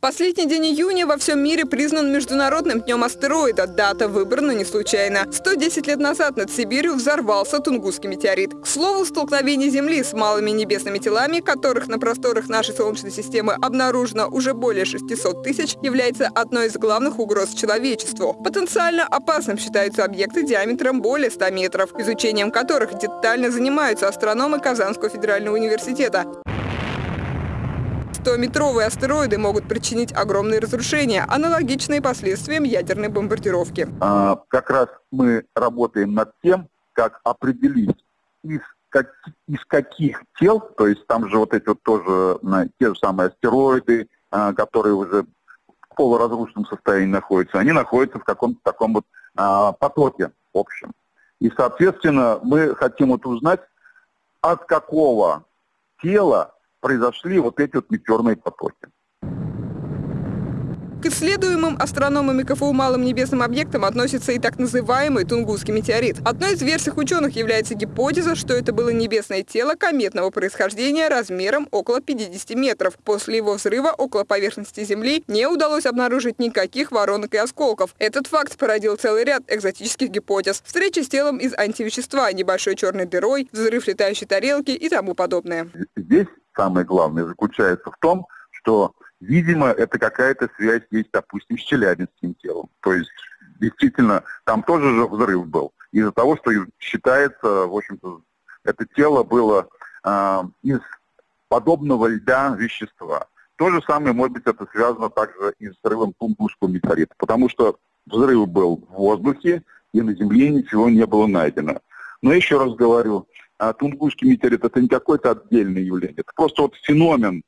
Последний день июня во всем мире признан Международным днем астероида. Дата выбрана не случайно. 110 лет назад над Сибирью взорвался Тунгусский метеорит. К слову, столкновение Земли с малыми небесными телами, которых на просторах нашей Солнечной системы обнаружено уже более 600 тысяч, является одной из главных угроз человечеству. Потенциально опасным считаются объекты диаметром более 100 метров, изучением которых детально занимаются астрономы Казанского федерального университета. 100-метровые астероиды могут причинить огромные разрушения, аналогичные последствиям ядерной бомбардировки. А, как раз мы работаем над тем, как определить, из, как, из каких тел, то есть там же вот эти вот тоже те же самые астероиды, а, которые уже в полуразрушенном состоянии находятся, они находятся в каком-то таком вот а, потоке общем. И, соответственно, мы хотим вот узнать, от какого тела произошли вот эти вот метеорные потоки. К исследуемым астрономами КФУ малым небесным объектам относится и так называемый Тунгусский метеорит. Одной из версий ученых является гипотеза, что это было небесное тело кометного происхождения размером около 50 метров. После его взрыва около поверхности Земли не удалось обнаружить никаких воронок и осколков. Этот факт породил целый ряд экзотических гипотез. Встреча с телом из антивещества, небольшой черной дырой, взрыв летающей тарелки и тому подобное. Здесь самое главное заключается в том, что, видимо, это какая-то связь есть, допустим, с челябинским телом. То есть, действительно, там тоже же взрыв был. Из-за того, что считается, в общем-то, это тело было э, из подобного льда вещества. То же самое, может быть, это связано также и с взрывом Тунгусского метеорита, потому что взрыв был в воздухе, и на Земле ничего не было найдено. Но еще раз говорю, а Тунгусский метеорит это не какое-то отдельное явление, это просто вот феномен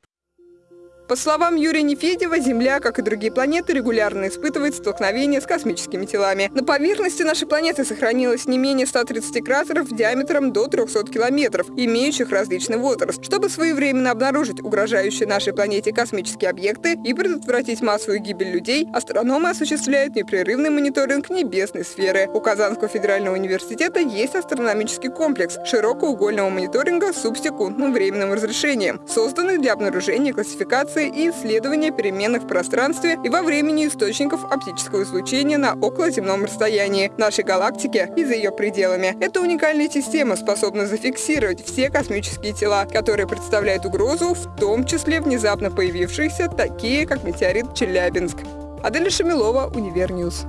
по словам Юрия Нефедева, Земля, как и другие планеты, регулярно испытывает столкновения с космическими телами. На поверхности нашей планеты сохранилось не менее 130 кратеров диаметром до 300 километров, имеющих различный возраст. Чтобы своевременно обнаружить угрожающие нашей планете космические объекты и предотвратить массовую гибель людей, астрономы осуществляют непрерывный мониторинг небесной сферы. У Казанского федерального университета есть астрономический комплекс широкоугольного мониторинга с субсекундным временным разрешением, созданный для обнаружения классификации обсервации и исследования переменных в пространстве и во времени источников оптического излучения на околоземном расстоянии нашей галактики и за ее пределами. Эта уникальная система способна зафиксировать все космические тела, которые представляют угрозу, в том числе внезапно появившиеся, такие как метеорит Челябинск. Аделя Шамилова, Univer News.